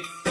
think